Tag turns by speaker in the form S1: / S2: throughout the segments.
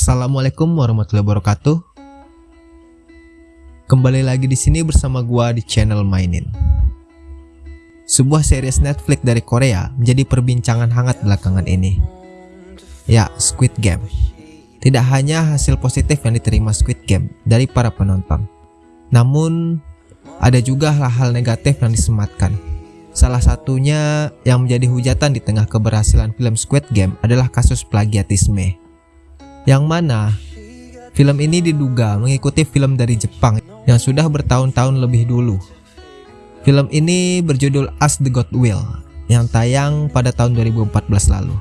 S1: Assalamualaikum warahmatullahi wabarakatuh. Kembali lagi di sini bersama gua di channel Mainin. Sebuah series Netflix dari Korea menjadi perbincangan hangat belakangan ini. Ya, Squid Game. Tidak hanya hasil positif yang diterima Squid Game dari para penonton, namun ada juga hal-hal negatif yang disematkan. Salah satunya yang menjadi hujatan di tengah keberhasilan film Squid Game adalah kasus plagiatisme yang mana film ini diduga mengikuti film dari Jepang yang sudah bertahun-tahun lebih dulu. Film ini berjudul As the God Will yang tayang pada tahun 2014 lalu.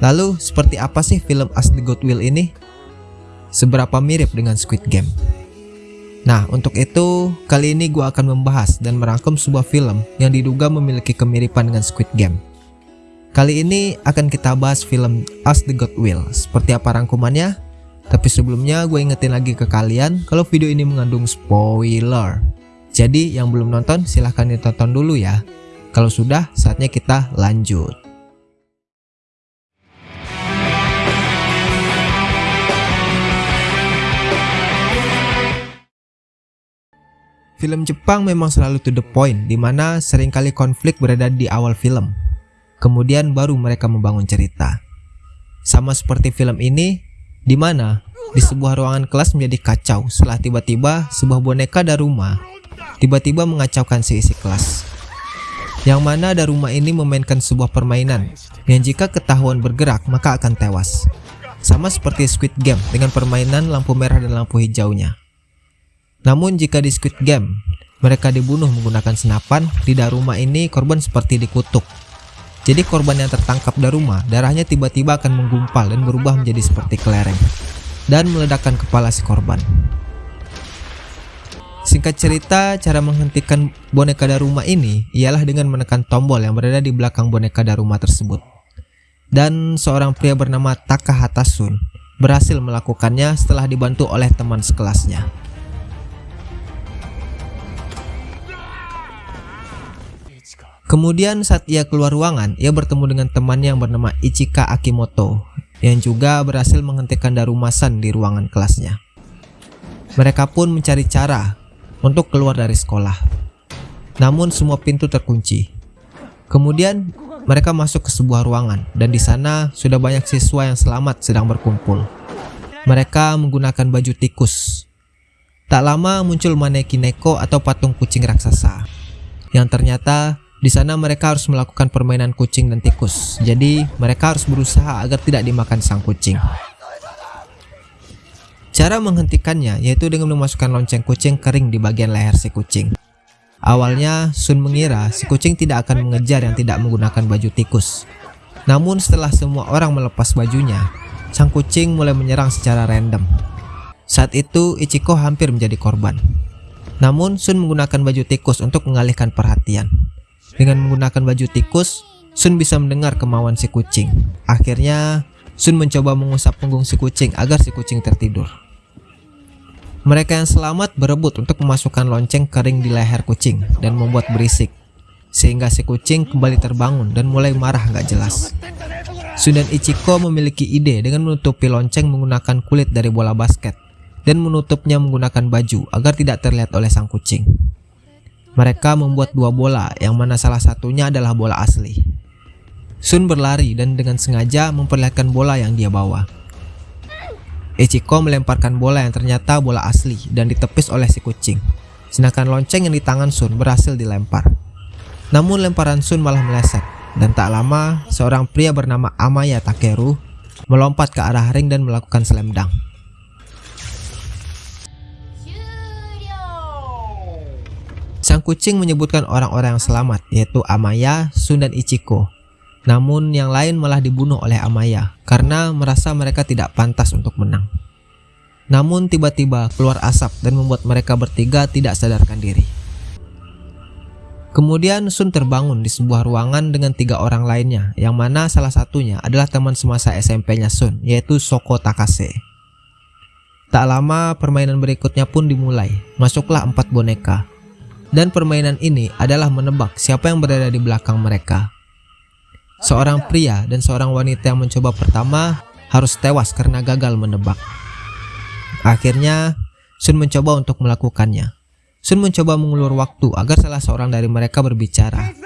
S1: Lalu seperti apa sih film As the God Will ini? Seberapa mirip dengan Squid Game? Nah untuk itu kali ini gue akan membahas dan merangkum sebuah film yang diduga memiliki kemiripan dengan Squid Game. Kali ini akan kita bahas film As the God Will. Seperti apa rangkumannya? Tapi sebelumnya gue ingetin lagi ke kalian kalau video ini mengandung spoiler. Jadi yang belum nonton silahkan ditonton dulu ya. Kalau sudah saatnya kita lanjut. Film Jepang memang selalu to the point, di mana sering kali konflik berada di awal film. Kemudian baru mereka membangun cerita. Sama seperti film ini, di mana di sebuah ruangan kelas menjadi kacau setelah tiba-tiba sebuah boneka Daruma tiba-tiba mengacaukan seisi kelas. Yang mana Daruma ini memainkan sebuah permainan yang jika ketahuan bergerak maka akan tewas. Sama seperti Squid Game dengan permainan lampu merah dan lampu hijaunya. Namun jika di Squid Game mereka dibunuh menggunakan senapan, di Daruma ini korban seperti dikutuk jadi korban yang tertangkap Daruma, darahnya tiba-tiba akan menggumpal dan berubah menjadi seperti kelereng dan meledakkan kepala si korban. Singkat cerita, cara menghentikan boneka Daruma ini ialah dengan menekan tombol yang berada di belakang boneka Daruma tersebut. Dan seorang pria bernama Takahata Sun berhasil melakukannya setelah dibantu oleh teman sekelasnya. Kemudian saat ia keluar ruangan, ia bertemu dengan temannya yang bernama Ichika Akimoto yang juga berhasil menghentikan Darumasan di ruangan kelasnya. Mereka pun mencari cara untuk keluar dari sekolah. Namun semua pintu terkunci. Kemudian mereka masuk ke sebuah ruangan dan di sana sudah banyak siswa yang selamat sedang berkumpul. Mereka menggunakan baju tikus. Tak lama muncul maneki Neko atau patung kucing raksasa yang ternyata di sana mereka harus melakukan permainan kucing dan tikus. Jadi mereka harus berusaha agar tidak dimakan sang kucing. Cara menghentikannya yaitu dengan memasukkan lonceng kucing kering di bagian leher si kucing. Awalnya Sun mengira si kucing tidak akan mengejar yang tidak menggunakan baju tikus. Namun setelah semua orang melepas bajunya, sang kucing mulai menyerang secara random. Saat itu Ichiko hampir menjadi korban. Namun Sun menggunakan baju tikus untuk mengalihkan perhatian. Dengan menggunakan baju tikus, Sun bisa mendengar kemauan si kucing. Akhirnya, Sun mencoba mengusap punggung si kucing agar si kucing tertidur. Mereka yang selamat berebut untuk memasukkan lonceng kering di leher kucing dan membuat berisik. Sehingga si kucing kembali terbangun dan mulai marah gak jelas. Sun dan Ichiko memiliki ide dengan menutupi lonceng menggunakan kulit dari bola basket dan menutupnya menggunakan baju agar tidak terlihat oleh sang kucing. Mereka membuat dua bola yang mana salah satunya adalah bola asli. Sun berlari dan dengan sengaja memperlihatkan bola yang dia bawa. Ichiko melemparkan bola yang ternyata bola asli dan ditepis oleh si kucing. Sedangkan lonceng yang di tangan Sun berhasil dilempar. Namun lemparan Sun malah meleset dan tak lama seorang pria bernama Amaya Takeru melompat ke arah ring dan melakukan slam dunk. Sang kucing menyebutkan orang-orang yang selamat, yaitu Amaya, Sun, dan Ichiko. Namun yang lain malah dibunuh oleh Amaya karena merasa mereka tidak pantas untuk menang. Namun tiba-tiba keluar asap dan membuat mereka bertiga tidak sadarkan diri. Kemudian Sun terbangun di sebuah ruangan dengan tiga orang lainnya, yang mana salah satunya adalah teman semasa SMP-nya Sun, yaitu Soko Takase. Tak lama permainan berikutnya pun dimulai, masuklah empat boneka, dan permainan ini adalah menebak siapa yang berada di belakang mereka. Seorang pria dan seorang wanita yang mencoba pertama harus tewas karena gagal menebak. Akhirnya, Sun mencoba untuk melakukannya. Sun mencoba mengulur waktu agar salah seorang dari mereka berbicara.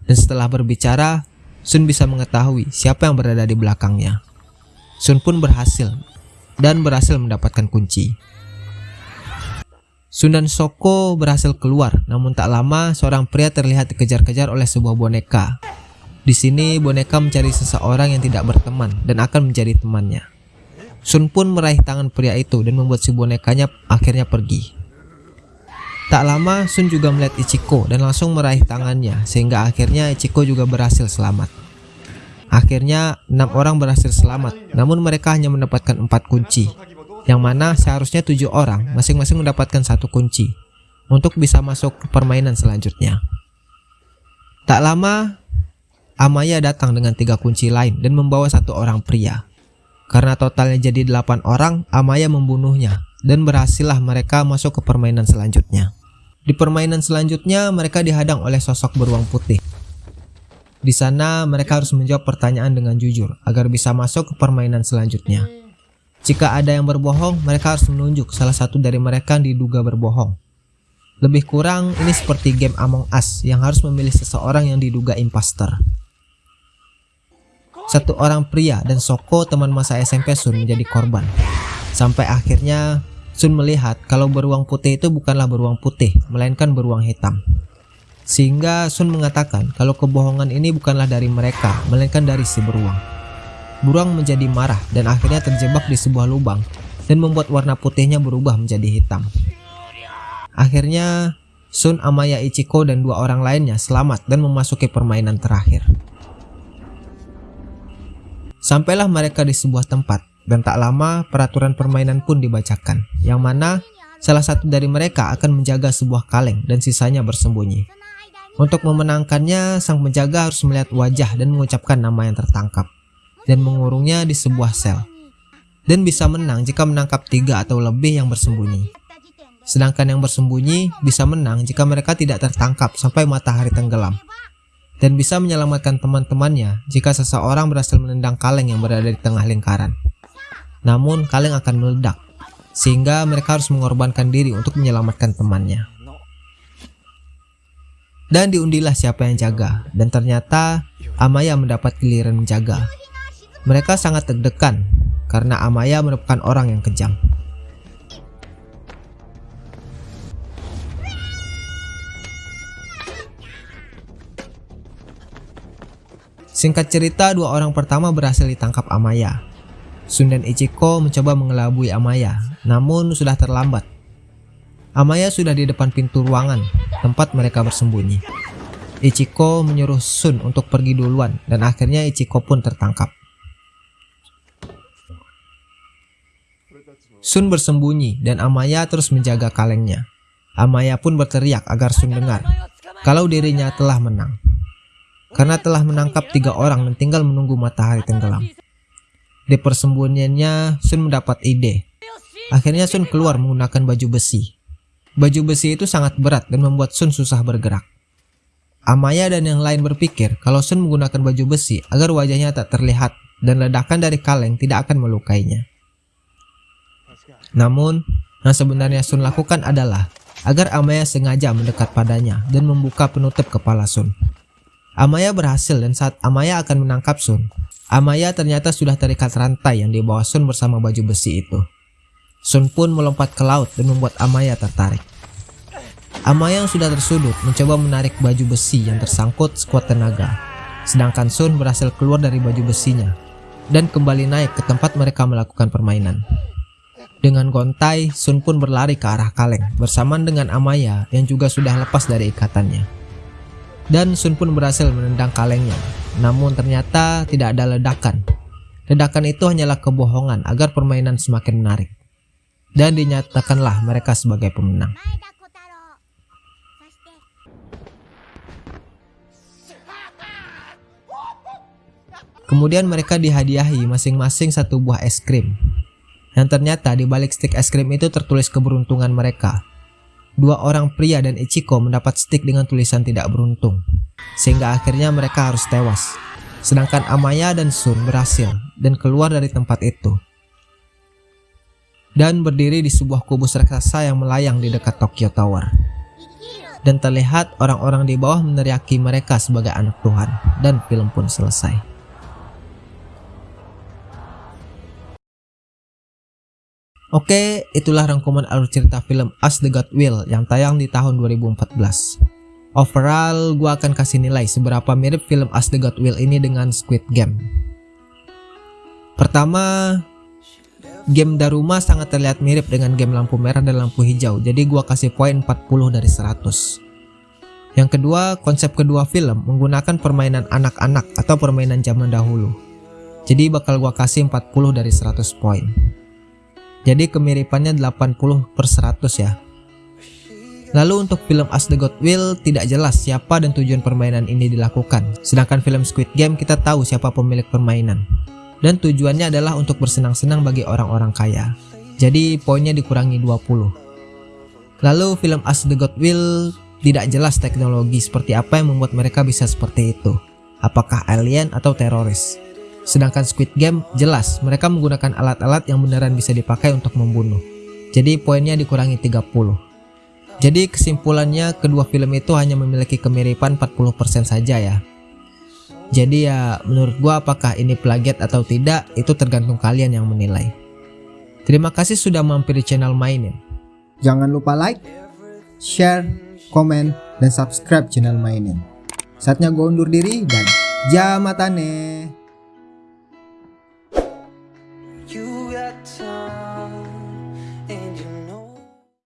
S1: Dan setelah berbicara, Sun bisa mengetahui siapa yang berada di belakangnya. Sun pun berhasil dan berhasil mendapatkan kunci. Sun dan Soko berhasil keluar, namun tak lama seorang pria terlihat dikejar-kejar oleh sebuah boneka. Di sini boneka mencari seseorang yang tidak berteman dan akan menjadi temannya. Sun pun meraih tangan pria itu dan membuat si bonekanya akhirnya pergi. Tak lama Sun juga melihat Ichiko dan langsung meraih tangannya sehingga akhirnya Ichiko juga berhasil selamat. Akhirnya enam orang berhasil selamat namun mereka hanya mendapatkan empat kunci yang mana seharusnya tujuh orang masing-masing mendapatkan satu kunci untuk bisa masuk ke permainan selanjutnya. Tak lama Amaya datang dengan tiga kunci lain dan membawa satu orang pria. Karena totalnya jadi delapan orang, Amaya membunuhnya dan berhasillah mereka masuk ke permainan selanjutnya. Di permainan selanjutnya, mereka dihadang oleh sosok beruang putih. Di sana, mereka harus menjawab pertanyaan dengan jujur agar bisa masuk ke permainan selanjutnya. Jika ada yang berbohong, mereka harus menunjuk salah satu dari mereka yang diduga berbohong. Lebih kurang, ini seperti game Among Us yang harus memilih seseorang yang diduga imposter. Satu orang pria dan Soko teman masa SMP Sun menjadi korban. Sampai akhirnya Sun melihat kalau beruang putih itu bukanlah beruang putih, melainkan beruang hitam. Sehingga Sun mengatakan kalau kebohongan ini bukanlah dari mereka, melainkan dari si beruang. Beruang menjadi marah dan akhirnya terjebak di sebuah lubang dan membuat warna putihnya berubah menjadi hitam. Akhirnya, Sun, Amaya, Ichiko, dan dua orang lainnya selamat dan memasuki permainan terakhir. Sampailah mereka di sebuah tempat dan tak lama peraturan permainan pun dibacakan, yang mana salah satu dari mereka akan menjaga sebuah kaleng dan sisanya bersembunyi. Untuk memenangkannya, sang penjaga harus melihat wajah dan mengucapkan nama yang tertangkap, dan mengurungnya di sebuah sel. Dan bisa menang jika menangkap tiga atau lebih yang bersembunyi. Sedangkan yang bersembunyi bisa menang jika mereka tidak tertangkap sampai matahari tenggelam. Dan bisa menyelamatkan teman-temannya jika seseorang berhasil menendang kaleng yang berada di tengah lingkaran namun kaleng akan meledak, sehingga mereka harus mengorbankan diri untuk menyelamatkan temannya. Dan diundilah siapa yang jaga, dan ternyata Amaya mendapat giliran menjaga. Mereka sangat deg-degan karena Amaya merupakan orang yang kejam. Singkat cerita, dua orang pertama berhasil ditangkap Amaya, Sun dan Ichiko mencoba mengelabui Amaya, namun sudah terlambat. Amaya sudah di depan pintu ruangan, tempat mereka bersembunyi. Ichiko menyuruh Sun untuk pergi duluan, dan akhirnya Ichiko pun tertangkap. Sun bersembunyi, dan Amaya terus menjaga kalengnya. Amaya pun berteriak agar Sun dengar, kalau dirinya telah menang. Karena telah menangkap tiga orang dan tinggal menunggu matahari tenggelam. Di persembunyiannya, Sun mendapat ide. Akhirnya Sun keluar menggunakan baju besi. Baju besi itu sangat berat dan membuat Sun susah bergerak. Amaya dan yang lain berpikir kalau Sun menggunakan baju besi agar wajahnya tak terlihat dan ledakan dari kaleng tidak akan melukainya. Namun, yang sebenarnya Sun lakukan adalah agar Amaya sengaja mendekat padanya dan membuka penutup kepala Sun. Amaya berhasil dan saat Amaya akan menangkap Sun, Amaya ternyata sudah terikat rantai yang dibawa Sun bersama baju besi itu. Sun pun melompat ke laut dan membuat Amaya tertarik. Amaya yang sudah tersudut mencoba menarik baju besi yang tersangkut sekuat tenaga. Sedangkan Sun berhasil keluar dari baju besinya dan kembali naik ke tempat mereka melakukan permainan. Dengan gontai, Sun pun berlari ke arah kaleng bersamaan dengan Amaya yang juga sudah lepas dari ikatannya. Dan Sun pun berhasil menendang kalengnya namun ternyata tidak ada ledakan. Ledakan itu hanyalah kebohongan agar permainan semakin menarik. Dan dinyatakanlah mereka sebagai pemenang. Kemudian mereka dihadiahi masing-masing satu buah es krim. Dan ternyata di balik stik es krim itu tertulis keberuntungan mereka. Dua orang pria dan Ichiko mendapat stik dengan tulisan tidak beruntung sehingga akhirnya mereka harus tewas. Sedangkan Amaya dan Sun berhasil dan keluar dari tempat itu. Dan berdiri di sebuah kubus raksasa yang melayang di dekat Tokyo Tower. Dan terlihat orang-orang di bawah meneriaki mereka sebagai anak Tuhan. Dan film pun selesai. Oke, itulah rangkuman alur cerita film As the God Will yang tayang di tahun 2014. Overall, gue akan kasih nilai seberapa mirip film As the God Will ini dengan Squid Game. Pertama, game Daruma sangat terlihat mirip dengan game lampu merah dan lampu hijau, jadi gue kasih poin 40 dari 100. Yang kedua, konsep kedua film menggunakan permainan anak-anak atau permainan zaman dahulu. Jadi bakal gue kasih 40 dari 100 poin. Jadi kemiripannya 80 per 100 ya. Lalu untuk film As the God Will tidak jelas siapa dan tujuan permainan ini dilakukan. Sedangkan film Squid Game kita tahu siapa pemilik permainan. Dan tujuannya adalah untuk bersenang-senang bagi orang-orang kaya. Jadi poinnya dikurangi 20. Lalu film As the God Will tidak jelas teknologi seperti apa yang membuat mereka bisa seperti itu. Apakah alien atau teroris? Sedangkan Squid Game jelas mereka menggunakan alat-alat yang beneran bisa dipakai untuk membunuh. Jadi poinnya dikurangi 30. Jadi kesimpulannya kedua film itu hanya memiliki kemiripan 40% saja ya. Jadi ya menurut gua apakah ini plagiat atau tidak itu tergantung kalian yang menilai. Terima kasih sudah mampir di channel Mainin.
S2: Jangan lupa like, share, komen, dan subscribe channel Mainin. Saatnya gue undur diri dan jamatane.